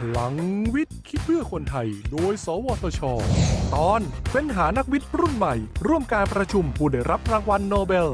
พลังวิทย์คิดเพื่อคนไทย โดย สวทช ตอนเฟ้นหานักวิทย์รุ่นใหม่ ร่วมการประชุมผู้ได้รับรางวัลโนเบล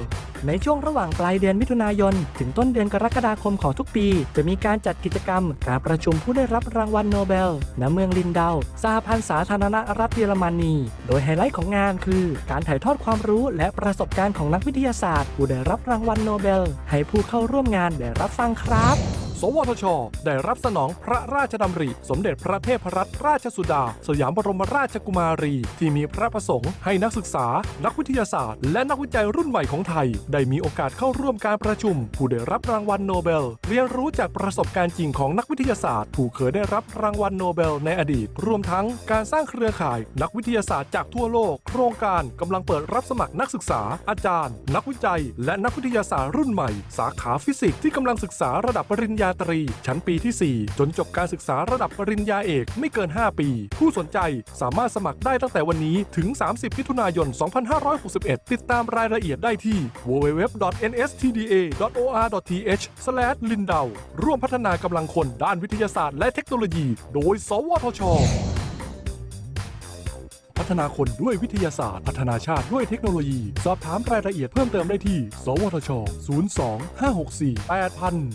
ในช่วงระหว่างปลายเดือนมิถุนายน ถึงต้นเดือนกรกฎาคมของทุกปี จะมีการจัดกิจกรรม การประชุมผู้ได้รับรางวัลโนเบล ณ เมืองลินเดาสหพันธ์สาธารณรัฐเยอรมนี โดยไฮไลท์ของงานคือ การถ่ายทอดความรู้และประสบการณ์ของนักวิทยาศาสตร์ ผู้ได้รับรางวัลโนเบล ให้ผู้เข้าร่วมงานได้รับฟังครับ สวทช ได้รับสนองพระราชดำริ สมเด็จพระเทพรัตนราชสุดา สยามบรมราชกุมารี ที่มีพระประสงค์ให้นักศึกษา นักวิทยาศาสตร์ และนักวิจัยรุ่นใหม่ของไทย ได้มีโอกาสเข้าร่วมการประชุม ผู้ได้รับรางวัลโนเบล เรียนรู้จากประสบการณ์จริงของนักวิทยาศาสตร์ ผู้เคยได้รับรางวัลโนเบลในอดีต รวมทั้งการสร้างเครือข่าย นักวิทยาศาสตร์จากทั่วโลก โครงการกำลังเปิดรับสมัครนักศึกษา อาจารย์ นักวิจัย และนักวิทยาศาสตร์รุ่นใหม่ สาขาฟิสิกส์ที่กำลังศึกษาระดับปริญญาตรี ชั้นปีที่ 4 จนจบการศึกษาระดับปริญญาเอกไม่เกิน 5 ปี ผู้สนใจสามารถสมัครได้ตั้งแต่วันนี้ถึง 30มิถุนายน 2561 ติดตามรายละเอียดได้ที่ www.nstda.or.th/lindau ร่วมพัฒนากำลังคนด้านวิทยาศาสตร์และเทคโนโลยี โดย สวทชพัฒนาคนด้วยวิทยาศาสตร์ พัฒนาชาติด้วยเทคโนโลยี สอบถามรายละเอียดเพิ่มเติมได้ที่ สวทช 02 564 8000